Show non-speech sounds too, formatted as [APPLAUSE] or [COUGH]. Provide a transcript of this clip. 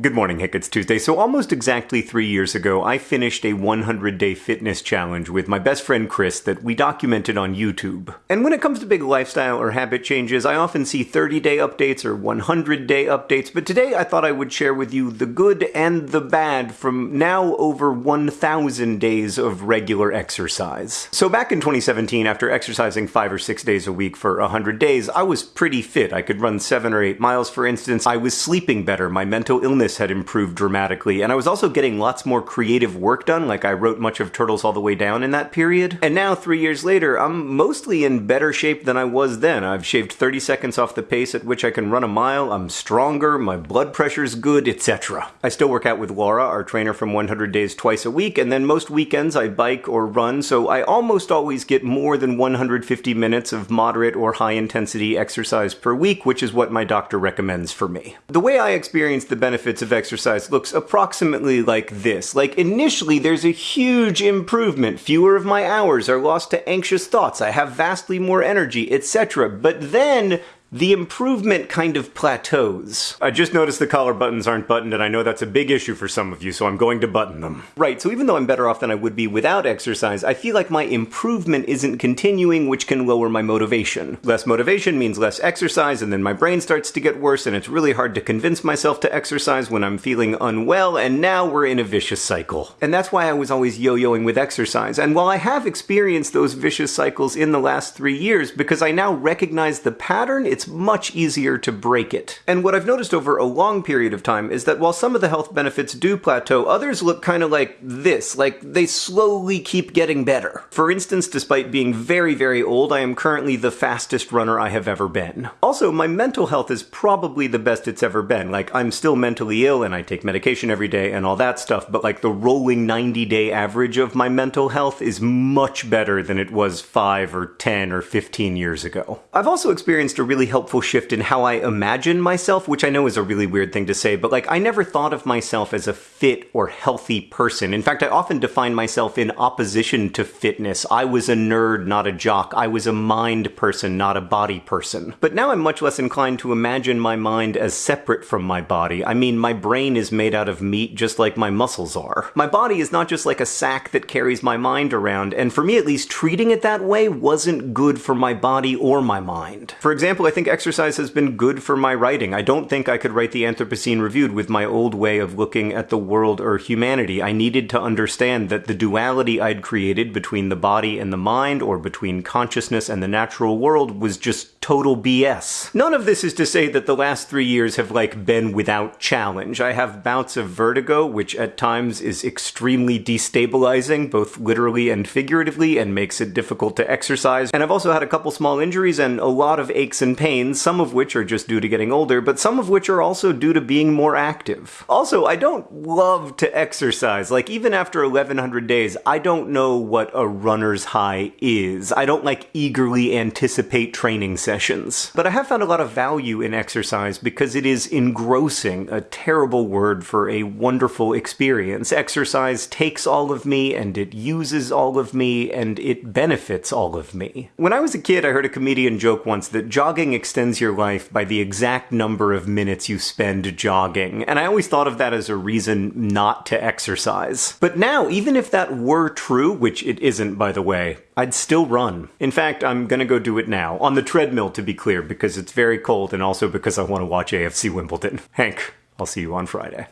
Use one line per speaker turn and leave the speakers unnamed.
Good morning, Hank. It's Tuesday. So, almost exactly three years ago, I finished a 100 day fitness challenge with my best friend Chris that we documented on YouTube. And when it comes to big lifestyle or habit changes, I often see 30 day updates or 100 day updates, but today I thought I would share with you the good and the bad from now over 1,000 days of regular exercise. So, back in 2017, after exercising five or six days a week for 100 days, I was pretty fit. I could run seven or eight miles, for instance. I was sleeping better. My mental illness illness had improved dramatically, and I was also getting lots more creative work done, like I wrote much of Turtles All the Way Down in that period. And now, three years later, I'm mostly in better shape than I was then. I've shaved 30 seconds off the pace at which I can run a mile, I'm stronger, my blood pressure's good, etc. I still work out with Laura, our trainer from 100 Days, twice a week, and then most weekends I bike or run, so I almost always get more than 150 minutes of moderate or high intensity exercise per week, which is what my doctor recommends for me. The way I experience the benefits benefits of exercise looks approximately like this. Like, initially, there's a huge improvement. Fewer of my hours are lost to anxious thoughts. I have vastly more energy, etc. But then, the improvement kind of plateaus. I just noticed the collar buttons aren't buttoned, and I know that's a big issue for some of you, so I'm going to button them. Right, so even though I'm better off than I would be without exercise, I feel like my improvement isn't continuing, which can lower my motivation. Less motivation means less exercise, and then my brain starts to get worse, and it's really hard to convince myself to exercise when I'm feeling unwell, and now we're in a vicious cycle. And that's why I was always yo-yoing with exercise. And while I have experienced those vicious cycles in the last three years, because I now recognize the pattern, it's it's much easier to break it. And what I've noticed over a long period of time is that while some of the health benefits do plateau, others look kind of like this, like they slowly keep getting better. For instance, despite being very, very old, I am currently the fastest runner I have ever been. Also, my mental health is probably the best it's ever been. Like, I'm still mentally ill and I take medication every day and all that stuff, but like the rolling 90 day average of my mental health is much better than it was 5 or 10 or 15 years ago. I've also experienced a really helpful shift in how I imagine myself, which I know is a really weird thing to say, but like I never thought of myself as a fit or healthy person. In fact, I often define myself in opposition to fitness. I was a nerd, not a jock. I was a mind person, not a body person. But now I'm much less inclined to imagine my mind as separate from my body. I mean, my brain is made out of meat just like my muscles are. My body is not just like a sack that carries my mind around, and for me at least, treating it that way wasn't good for my body or my mind. For example, I think think exercise has been good for my writing. I don't think I could write the Anthropocene Reviewed with my old way of looking at the world or humanity. I needed to understand that the duality I'd created between the body and the mind, or between consciousness and the natural world, was just total BS. None of this is to say that the last three years have, like, been without challenge. I have bouts of vertigo, which at times is extremely destabilizing, both literally and figuratively, and makes it difficult to exercise. And I've also had a couple small injuries and a lot of aches and pains pains, some of which are just due to getting older, but some of which are also due to being more active. Also, I don't love to exercise. Like, even after 1100 days, I don't know what a runner's high is. I don't like eagerly anticipate training sessions. But I have found a lot of value in exercise because it is engrossing, a terrible word for a wonderful experience. Exercise takes all of me and it uses all of me and it benefits all of me. When I was a kid, I heard a comedian joke once that jogging extends your life by the exact number of minutes you spend jogging, and I always thought of that as a reason not to exercise. But now, even if that were true, which it isn't by the way, I'd still run. In fact, I'm gonna go do it now. On the treadmill, to be clear, because it's very cold and also because I want to watch AFC Wimbledon. [LAUGHS] Hank, I'll see you on Friday.